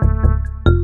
Música